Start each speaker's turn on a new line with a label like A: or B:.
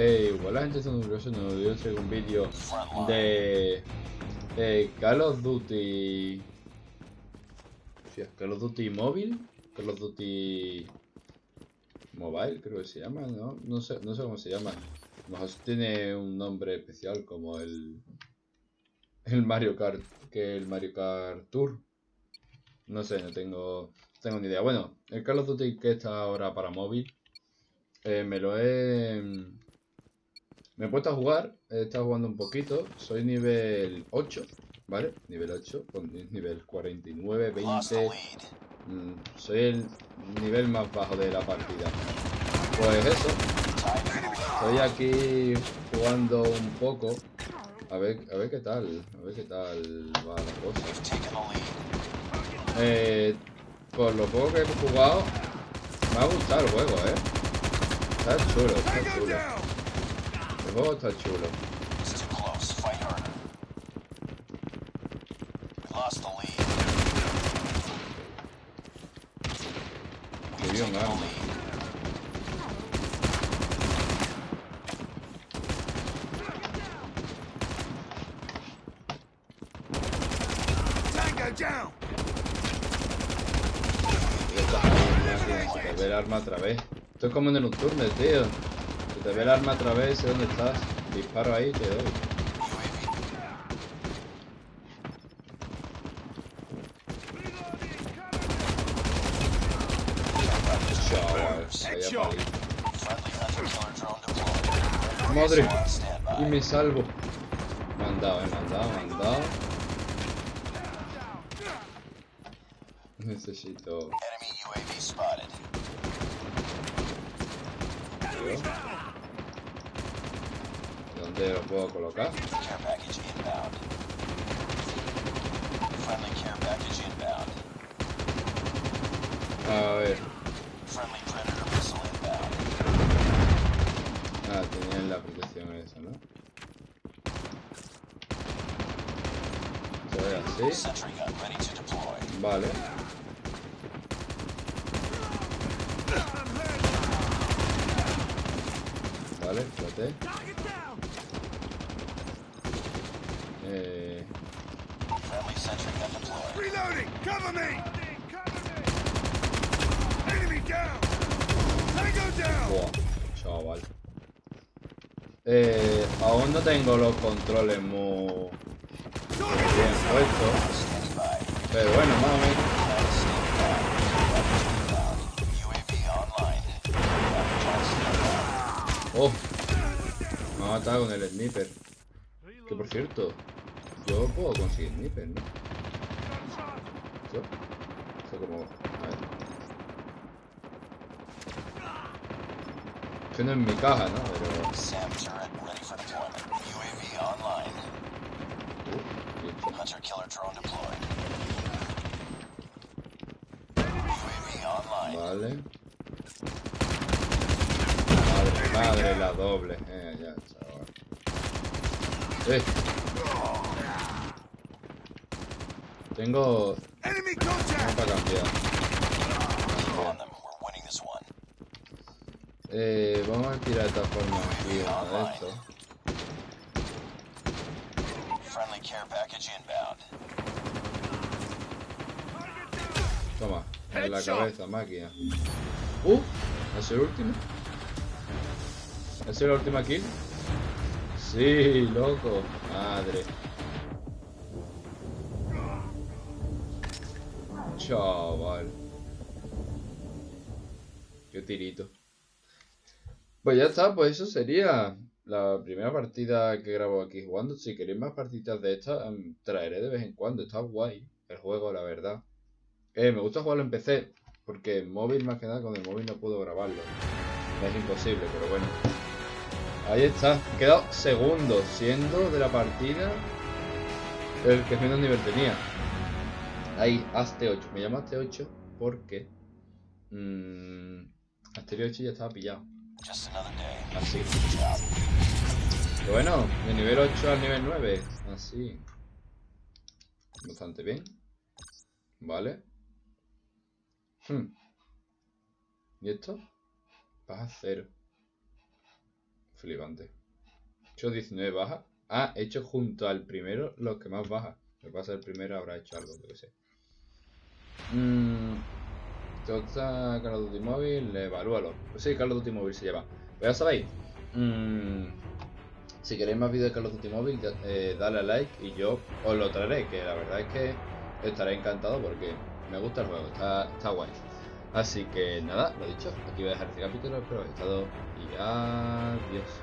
A: Eh, igual la gente está nerviosa, no dio un vídeo de Call of Duty. Hostia, Call of Duty móvil, Call of Duty Mobile, creo que se llama, ¿no? No sé, no sé cómo se llama. Mejor tiene un nombre especial como el el Mario Kart que el Mario Kart Tour. No sé, no tengo, tengo ni idea. Bueno, el Call of Duty que está ahora para móvil, eh, me lo he... Me he puesto a jugar, he estado jugando un poquito, soy nivel 8, ¿vale? Nivel 8, con nivel 49, 20... Mm, soy el nivel más bajo de la partida. Pues eso, estoy aquí jugando un poco a ver, a ver qué tal, a ver qué tal va la cosa. Eh, por lo poco que he jugado, me ha gustado el juego, eh. Está chulo, está chulo. Está chulo. Qué bien, arma. Otra vez. Esto es como en el turno, tío. Se te ve el arma otra vez, sé dónde estás. Disparo ahí, te doy. Madre, y me salvo. Mandado, he mandado, mandado. Necesito... ¿Dónde lo puedo colocar? A ver. Ah, tenían la protección esa, ¿no? Ve así. Vale. Vale, espérate. Eh... Down. chaval. Eh, aún no tengo los controles muy bien puestos. Pero bueno, más o menos. Oh, me ha matado con el sniper. Que por cierto, yo puedo conseguir sniper, ¿no? Eso, eso como. A ver. Eso no es mi caja, ¿no? Pero. Uh, Hunter killer drone deployed. UAV online. Vale. Madre la doble. Eh, ya, chaval. Eh. Tengo... Tengo para cambiar. Eh, vamos a tirar de esta forma aquí a esto. Toma, en la cabeza, máquina. Uh, ¿es el último? ¿Es la última kill? Sí, loco. Madre. Chaval. Qué tirito. Pues ya está, pues eso sería la primera partida que grabo aquí jugando. Si queréis más partidas de estas, em, traeré de vez en cuando. Está guay el juego, la verdad. Eh, me gusta jugarlo en PC, porque en móvil más que nada, con el móvil no puedo grabarlo. Es imposible, pero bueno. Ahí está. He quedado segundo, siendo de la partida el que menos nivel tenía. Ahí, Aste 8. Me llamo Aste 8 porque mmm, Aste 8 ya estaba pillado. Así. Pero bueno, de nivel 8 al nivel 9. Así. Bastante bien. Vale. Hmm. ¿Y esto? Baja cero. Flipante. Hecho 19 bajas. Ah, he hecho junto al primero los que más baja. Me pasa el primero habrá hecho algo, yo que sé. Mmm. Toca Call of Duty Móvil, evalúalo. Pues sí, Call of Duty Móvil se llama. Pues ya sabéis. Mmm, si queréis más vídeos de Call of Duty Móvil, eh, dale a like y yo os lo traeré, que la verdad es que estaré encantado porque me gusta el juego, está, está guay. Así que nada, lo dicho, aquí voy a dejar este capítulo, espero que haya estado y adiós.